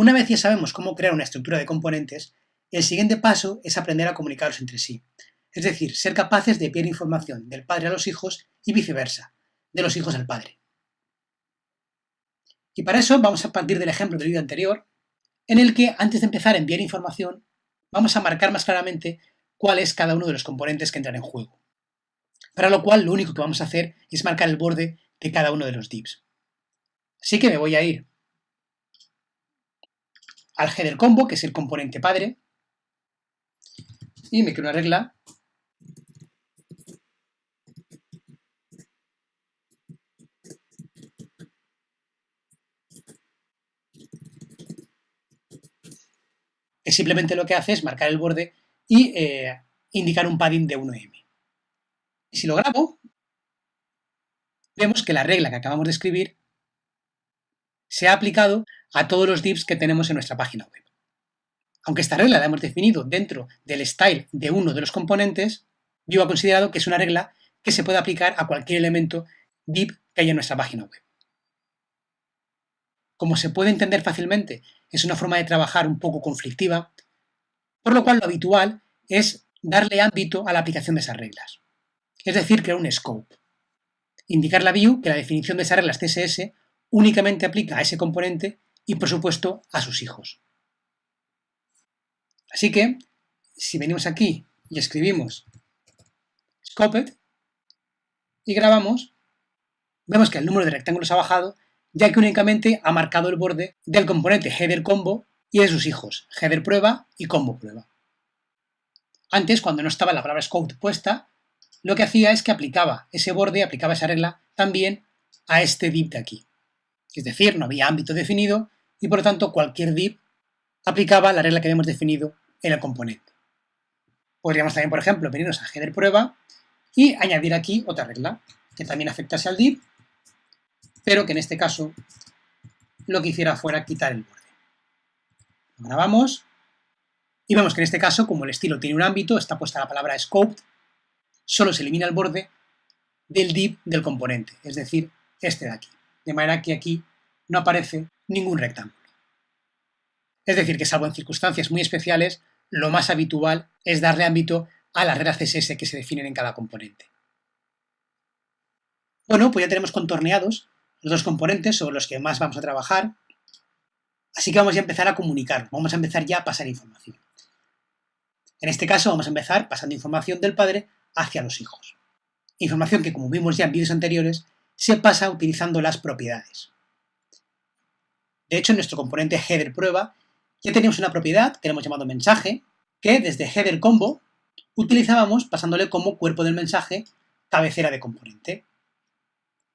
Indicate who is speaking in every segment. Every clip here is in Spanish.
Speaker 1: Una vez ya sabemos cómo crear una estructura de componentes, el siguiente paso es aprender a comunicarlos entre sí, es decir, ser capaces de enviar información del padre a los hijos y viceversa, de los hijos al padre. Y para eso vamos a partir del ejemplo del vídeo anterior, en el que antes de empezar a enviar información, vamos a marcar más claramente cuál es cada uno de los componentes que entran en juego. Para lo cual lo único que vamos a hacer es marcar el borde de cada uno de los divs. Así que me voy a ir al header combo, que es el componente padre, y me creo una regla que simplemente lo que hace es marcar el borde y eh, indicar un padding de 1m. Y si lo grabo, vemos que la regla que acabamos de escribir se ha aplicado a todos los divs que tenemos en nuestra página web. Aunque esta regla la hemos definido dentro del style de uno de los componentes, yo he considerado que es una regla que se puede aplicar a cualquier elemento div que haya en nuestra página web. Como se puede entender fácilmente, es una forma de trabajar un poco conflictiva, por lo cual lo habitual es darle ámbito a la aplicación de esas reglas. Es decir, crear un scope. Indicar la view que la definición de esas reglas CSS únicamente aplica a ese componente y, por supuesto, a sus hijos. Así que, si venimos aquí y escribimos scoped y grabamos, vemos que el número de rectángulos ha bajado, ya que únicamente ha marcado el borde del componente header combo y de sus hijos, header prueba y combo prueba. Antes, cuando no estaba la palabra scope puesta, lo que hacía es que aplicaba ese borde, aplicaba esa regla también a este div de aquí. Es decir, no había ámbito definido y por lo tanto cualquier div aplicaba la regla que habíamos definido en el componente. Podríamos también, por ejemplo, venirnos a header prueba y añadir aquí otra regla que también afectase al div, pero que en este caso lo que hiciera fuera quitar el borde. Grabamos y vemos que en este caso, como el estilo tiene un ámbito, está puesta la palabra scoped, solo se elimina el borde del div del componente, es decir, este de aquí. De manera que aquí no aparece ningún rectángulo. Es decir, que salvo en circunstancias muy especiales, lo más habitual es darle ámbito a las reglas CSS que se definen en cada componente. Bueno, pues ya tenemos contorneados los dos componentes sobre los que más vamos a trabajar, así que vamos a empezar a comunicar, vamos a empezar ya a pasar información. En este caso vamos a empezar pasando información del padre hacia los hijos. Información que, como vimos ya en vídeos anteriores, se pasa utilizando las propiedades. De hecho, en nuestro componente header prueba ya tenemos una propiedad que le hemos llamado mensaje, que desde header combo utilizábamos pasándole como cuerpo del mensaje cabecera de componente.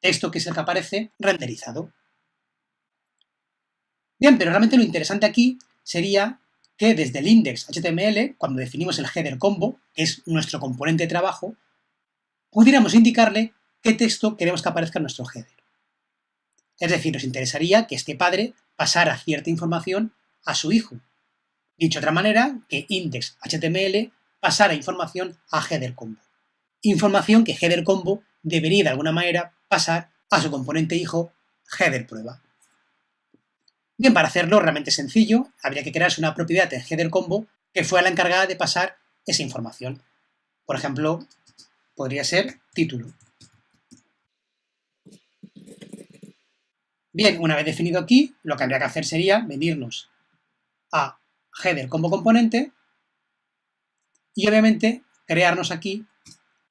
Speaker 1: Texto que es el que aparece renderizado. Bien, pero realmente lo interesante aquí sería que desde el index HTML, cuando definimos el header combo, que es nuestro componente de trabajo, pudiéramos indicarle qué texto queremos que aparezca en nuestro header. Es decir, nos interesaría que este padre pasara cierta información a su hijo. Dicho de otra manera, que index.html pasara información a header combo. Información que header combo debería de alguna manera pasar a su componente hijo header prueba. Bien, para hacerlo realmente sencillo, habría que crearse una propiedad en header combo que fuera la encargada de pasar esa información. Por ejemplo, podría ser título. Bien, una vez definido aquí, lo que habría que hacer sería venirnos a header como componente y obviamente crearnos aquí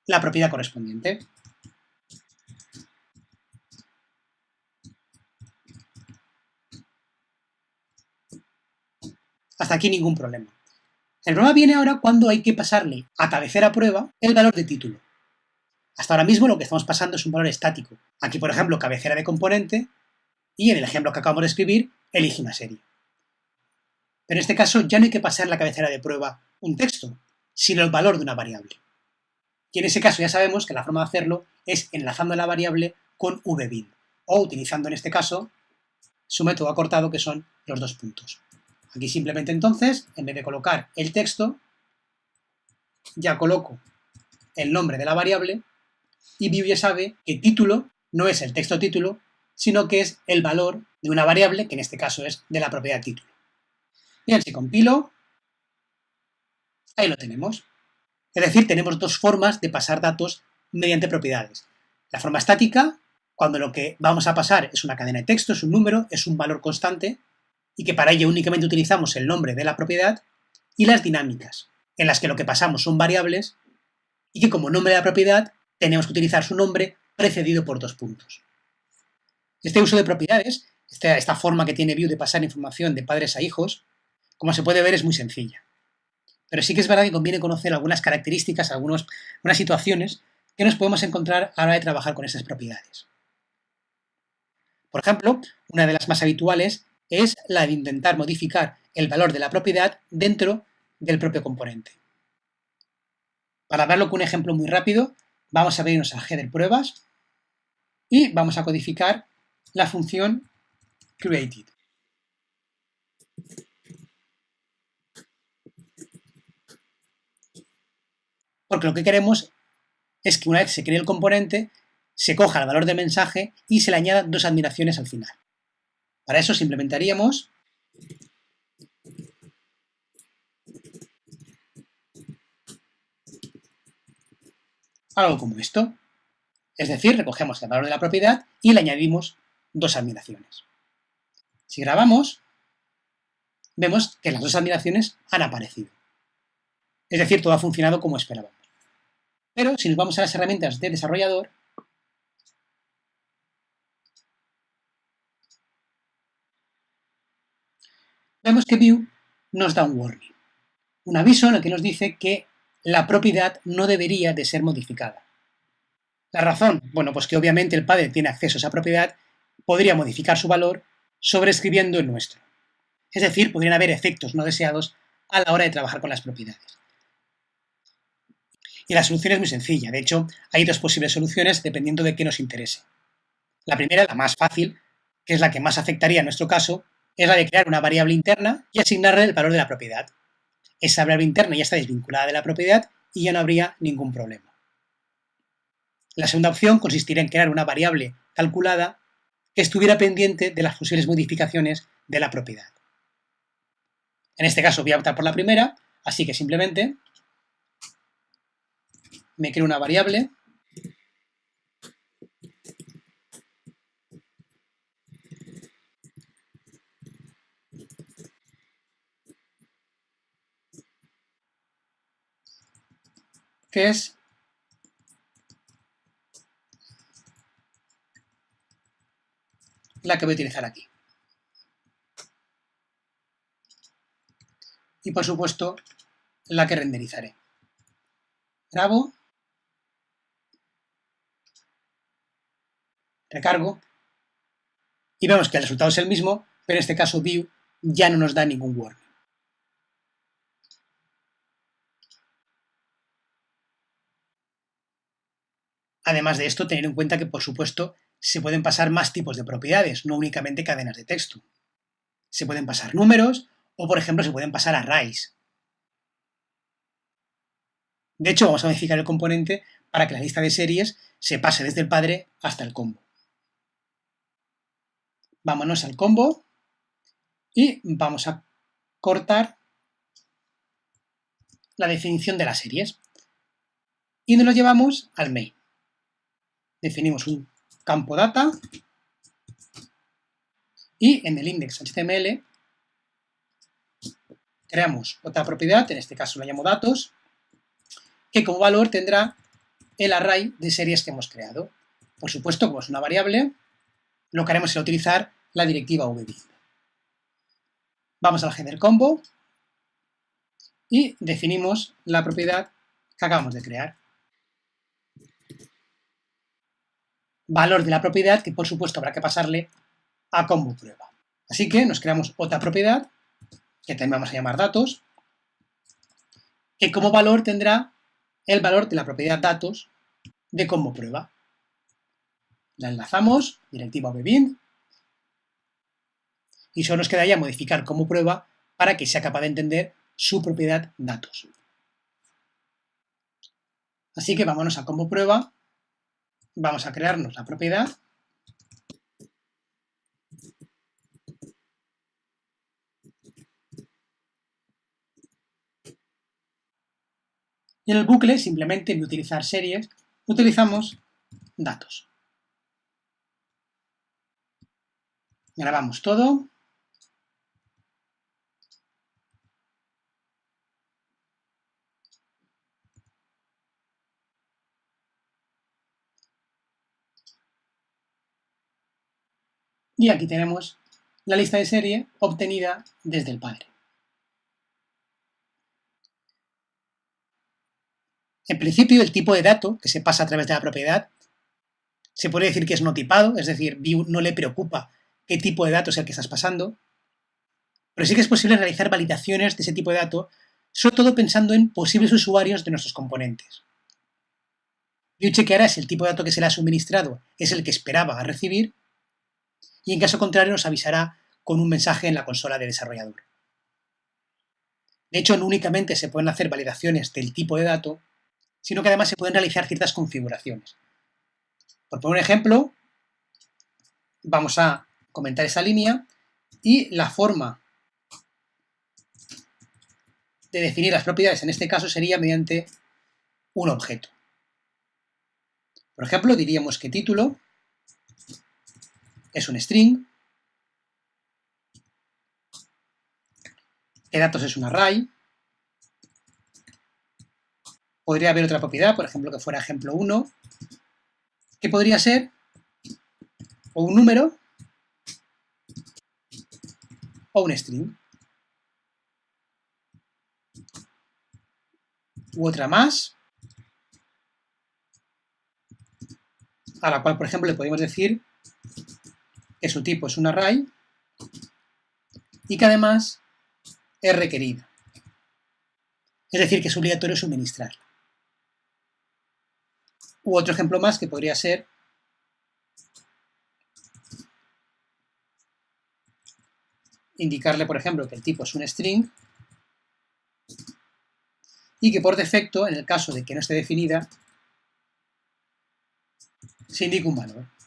Speaker 1: la propiedad correspondiente. Hasta aquí ningún problema. El problema viene ahora cuando hay que pasarle a cabecera prueba el valor de título. Hasta ahora mismo lo que estamos pasando es un valor estático. Aquí, por ejemplo, cabecera de componente y en el ejemplo que acabamos de escribir, elige una serie. En este caso ya no hay que pasar la cabecera de prueba un texto, sino el valor de una variable. Y en ese caso ya sabemos que la forma de hacerlo es enlazando la variable con vbin, o utilizando en este caso su método acortado que son los dos puntos. Aquí simplemente entonces, en vez de colocar el texto, ya coloco el nombre de la variable y Vue ya sabe que título no es el texto título, sino que es el valor de una variable, que en este caso es de la propiedad título. Bien, si compilo, ahí lo tenemos. Es decir, tenemos dos formas de pasar datos mediante propiedades. La forma estática, cuando lo que vamos a pasar es una cadena de texto, es un número, es un valor constante, y que para ello únicamente utilizamos el nombre de la propiedad, y las dinámicas, en las que lo que pasamos son variables, y que como nombre de la propiedad tenemos que utilizar su nombre precedido por dos puntos. Este uso de propiedades, esta, forma que tiene Vue de pasar información de padres a hijos, como se puede ver es muy sencilla. Pero sí que es verdad que conviene conocer algunas características, algunas situaciones que nos podemos encontrar a la hora de trabajar con estas propiedades. Por ejemplo, una de las más habituales es la de intentar modificar el valor de la propiedad dentro del propio componente. Para darlo con un ejemplo muy rápido, vamos a abrirnos a header pruebas y vamos a codificar la función created. Porque lo que queremos es que una vez se cree el componente, se coja el valor del mensaje y se le añadan dos admiraciones al final. Para eso implementaríamos algo como esto. Es decir, recogemos el valor de la propiedad y le añadimos dos admiraciones. Si grabamos, vemos que las dos admiraciones han aparecido. Es decir, todo ha funcionado como esperábamos. Pero si nos vamos a las herramientas de desarrollador, vemos que View nos da un warning, un aviso en el que nos dice que la propiedad no debería de ser modificada. La razón, bueno, pues que obviamente el padre tiene acceso a esa propiedad, podría modificar su valor sobreescribiendo el nuestro. Es decir, podrían haber efectos no deseados a la hora de trabajar con las propiedades. Y la solución es muy sencilla, de hecho, hay dos posibles soluciones dependiendo de qué nos interese. La primera, la más fácil, que es la que más afectaría en nuestro caso, es la de crear una variable interna y asignarle el valor de la propiedad. Esa variable interna ya está desvinculada de la propiedad y ya no habría ningún problema. La segunda opción consistiría en crear una variable calculada estuviera pendiente de las posibles modificaciones de la propiedad. En este caso voy a optar por la primera, así que simplemente me creo una variable que es la que voy a utilizar aquí. Y por supuesto, la que renderizaré. Grabo. Recargo. Y vemos que el resultado es el mismo, pero en este caso View ya no nos da ningún warning. Además de esto, tener en cuenta que, por supuesto, se pueden pasar más tipos de propiedades, no únicamente cadenas de texto. Se pueden pasar números o, por ejemplo, se pueden pasar arrays. De hecho, vamos a modificar el componente para que la lista de series se pase desde el padre hasta el combo. Vámonos al combo y vamos a cortar la definición de las series. Y nos lo llevamos al main definimos un campo data y en el index HTML creamos otra propiedad, en este caso la llamo datos, que como valor tendrá el array de series que hemos creado. Por supuesto, como es una variable, lo que haremos es utilizar la directiva vbind. Vamos al header combo y definimos la propiedad que acabamos de crear. Valor de la propiedad que por supuesto habrá que pasarle a combo prueba. Así que nos creamos otra propiedad, que también vamos a llamar datos, que como valor tendrá el valor de la propiedad datos de combo prueba. La enlazamos, directiva vbind, y solo nos quedaría modificar como prueba para que sea capaz de entender su propiedad datos. Así que vámonos a combo prueba vamos a crearnos la propiedad Y en el bucle, simplemente en utilizar series, utilizamos datos. Grabamos todo. Y aquí tenemos la lista de serie obtenida desde el padre. En principio, el tipo de dato que se pasa a través de la propiedad se puede decir que es no tipado, es decir, View no le preocupa qué tipo de dato es el que estás pasando, pero sí que es posible realizar validaciones de ese tipo de dato, sobre todo pensando en posibles usuarios de nuestros componentes. View chequeará si el tipo de dato que se le ha suministrado es el que esperaba recibir y en caso contrario nos avisará con un mensaje en la consola de desarrollador. De hecho, no únicamente se pueden hacer validaciones del tipo de dato, sino que además se pueden realizar ciertas configuraciones. Por poner un ejemplo, vamos a comentar esa línea y la forma de definir las propiedades en este caso sería mediante un objeto. Por ejemplo, diríamos que título es un string, que datos es un array, podría haber otra propiedad, por ejemplo, que fuera ejemplo 1, que podría ser o un número. O un string. U otra más, a la cual, por ejemplo, le podemos decir que su tipo es un array y que además es requerida. Es decir, que es obligatorio suministrarla. U otro ejemplo más que podría ser indicarle, por ejemplo, que el tipo es un string y que por defecto, en el caso de que no esté definida, se indica un valor.